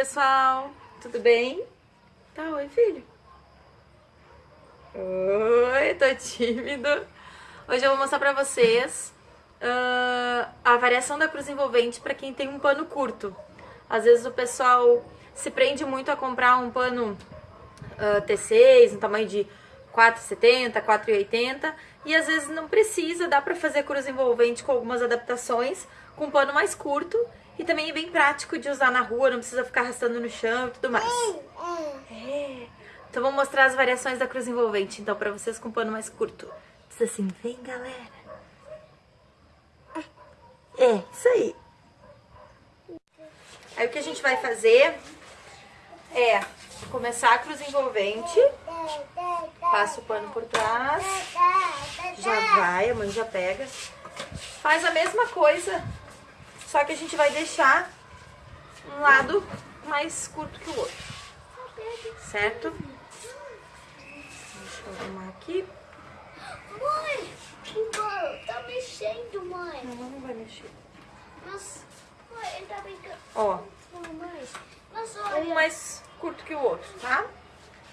pessoal! Tudo bem? Tá, oi filho. Oi, tô tímido. Hoje eu vou mostrar pra vocês uh, a variação da cruz envolvente pra quem tem um pano curto. Às vezes o pessoal se prende muito a comprar um pano uh, T6, no tamanho de 4,70, 4,80 e às vezes não precisa, dá pra fazer cruz envolvente com algumas adaptações com um pano mais curto e também é bem prático de usar na rua, não precisa ficar arrastando no chão e tudo mais. É. Então vou mostrar as variações da cruz envolvente, então, pra vocês com pano mais curto. Diz assim, vem galera. É, isso aí. Aí o que a gente vai fazer é começar a cruz envolvente, passa o pano por trás, já vai, a mãe já pega. Faz a mesma coisa só que a gente vai deixar um lado mais curto que o outro. Certo? Deixa eu arrumar aqui. Mãe, o bolo tá mexendo, mãe. Não, não vai mexer. Mas, mãe, ele tá brincando. Ó. Mas olha. Um mais curto que o outro, tá?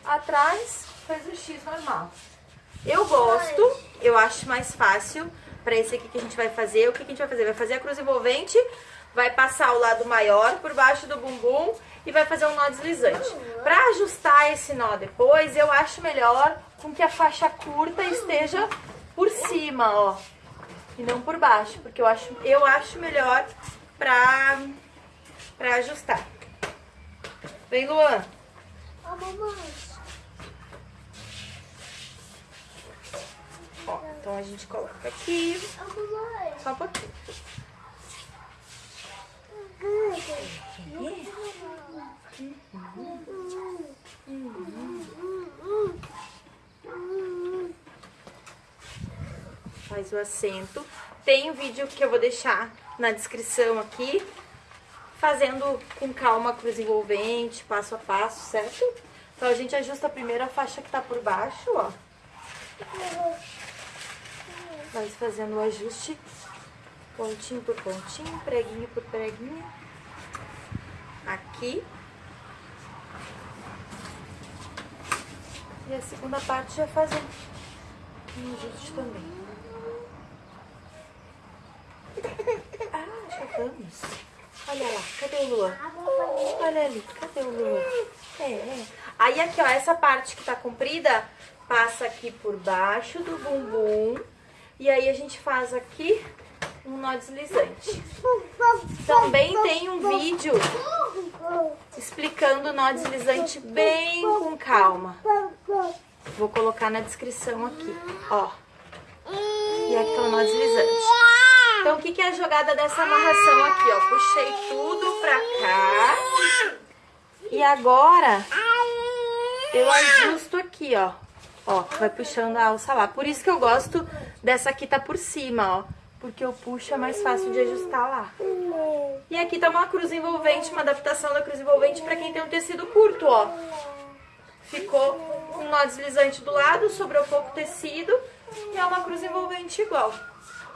Atrás faz o X normal. Eu gosto, eu acho mais fácil para esse aqui que a gente vai fazer. O que, que a gente vai fazer? Vai fazer a cruz envolvente, vai passar o lado maior por baixo do bumbum e vai fazer um nó deslizante. Para ajustar esse nó depois, eu acho melhor com que a faixa curta esteja por cima, ó. E não por baixo, porque eu acho, eu acho melhor pra, pra ajustar. Vem, Luan. Ó, mamãe. Ó, a gente coloca aqui. Só um pouquinho. Faz o assento. Tem um vídeo que eu vou deixar na descrição aqui, fazendo com calma a cruz envolvente, passo a passo, certo? Então a gente ajusta primeiro a faixa que tá por baixo, ó. Fazendo o ajuste pontinho por pontinho, preguinho por preguinho. Aqui. E a segunda parte já fazendo um ajuste também. Ah, já vamos. Olha lá, cadê o Lua? Olha ali, cadê o Lua? É, é. Aí aqui, ó, essa parte que tá comprida, passa aqui por baixo do bumbum. E aí a gente faz aqui um nó deslizante. Também tem um vídeo explicando o nó deslizante bem com calma. Vou colocar na descrição aqui, ó. E aqui tá o nó deslizante. Então, o que, que é a jogada dessa amarração aqui, ó? Puxei tudo pra cá. E agora, eu ajusto aqui, ó. Ó, vai puxando a alça lá. Por isso que eu gosto dessa aqui tá por cima, ó. Porque eu puxo é mais fácil de ajustar lá. E aqui tá uma cruz envolvente, uma adaptação da cruz envolvente pra quem tem um tecido curto, ó. Ficou um nó deslizante do lado, sobrou pouco tecido e é uma cruz envolvente igual.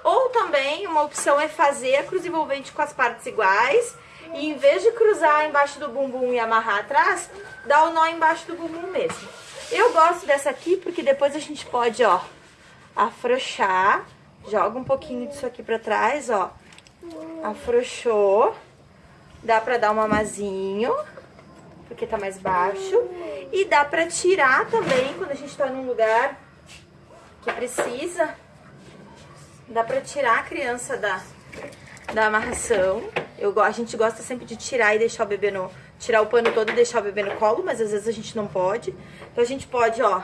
Ou também, uma opção é fazer a cruz envolvente com as partes iguais e em vez de cruzar embaixo do bumbum e amarrar atrás, dá o nó embaixo do bumbum mesmo. Eu gosto dessa aqui porque depois a gente pode, ó, afrouxar. Joga um pouquinho disso aqui pra trás, ó. Afrouxou. Dá pra dar um amazinho, porque tá mais baixo. E dá pra tirar também, quando a gente tá num lugar que precisa. Dá pra tirar a criança da, da amarração. Eu, a gente gosta sempre de tirar e deixar o bebê no... Tirar o pano todo e deixar o bebê no colo, mas às vezes a gente não pode. Então a gente pode, ó,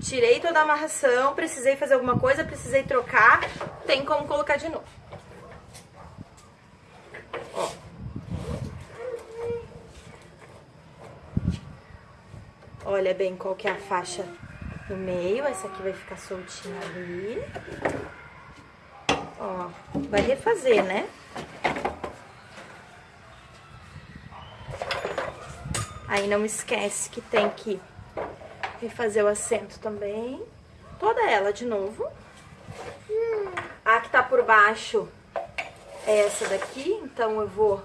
tirei toda a amarração, precisei fazer alguma coisa, precisei trocar, tem como colocar de novo. Ó. Olha bem qual que é a faixa no meio, essa aqui vai ficar soltinha ali. Ó, vai refazer, né? Aí não esquece que tem que refazer o assento também. Toda ela de novo. A que tá por baixo é essa daqui, então eu vou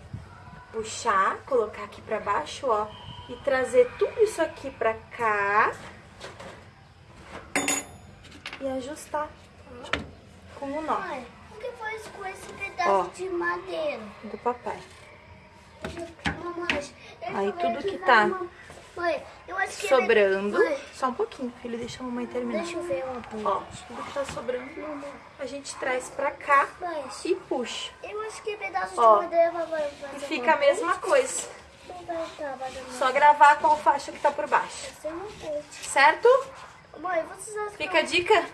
puxar, colocar aqui pra baixo, ó, e trazer tudo isso aqui pra cá e ajustar com o nó Mãe, o que faz com esse pedaço Ó. de madeira? do papai. Aí tudo que tá. Sobrando, só um pouquinho, filho, deixa a mamãe terminar. deixa eu ver uma Ó, tudo que tá sobrando, a gente traz pra cá e puxa. eu acho que pedaço Ó, de madeira vai vai E fica a mesma coisa. Só gravar com a faixa que tá por baixo. Certo? Mãe, vocês acham Fica a dica?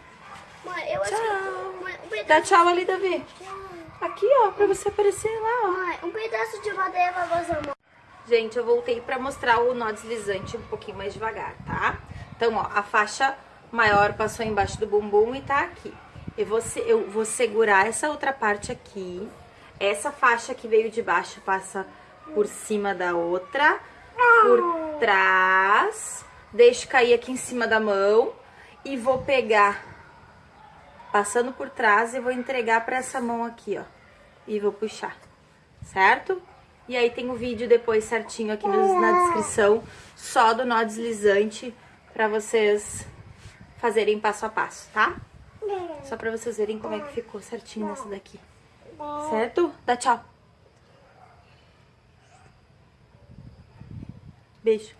Mãe, eu acho Tchau. que... Mãe, um Dá pedaço... tchau ali, Davi. Tchau. Aqui, ó, pra você aparecer lá, ó. Mãe, um pedaço de madeira vai fazer uma... Gente, eu voltei pra mostrar o nó deslizante um pouquinho mais devagar, tá? Então, ó, a faixa maior passou embaixo do bumbum e tá aqui. Eu vou, eu vou segurar essa outra parte aqui. Essa faixa que veio de baixo passa por cima da outra, por trás. Deixo cair aqui em cima da mão e vou pegar passando por trás e vou entregar pra essa mão aqui, ó. E vou puxar, certo? E aí tem o vídeo depois certinho aqui nos- na descrição, só do nó deslizante, pra vocês fazerem passo a passo, tá? Só pra vocês verem como é que ficou certinho nessa daqui. Certo? Dá tchau. Beijo.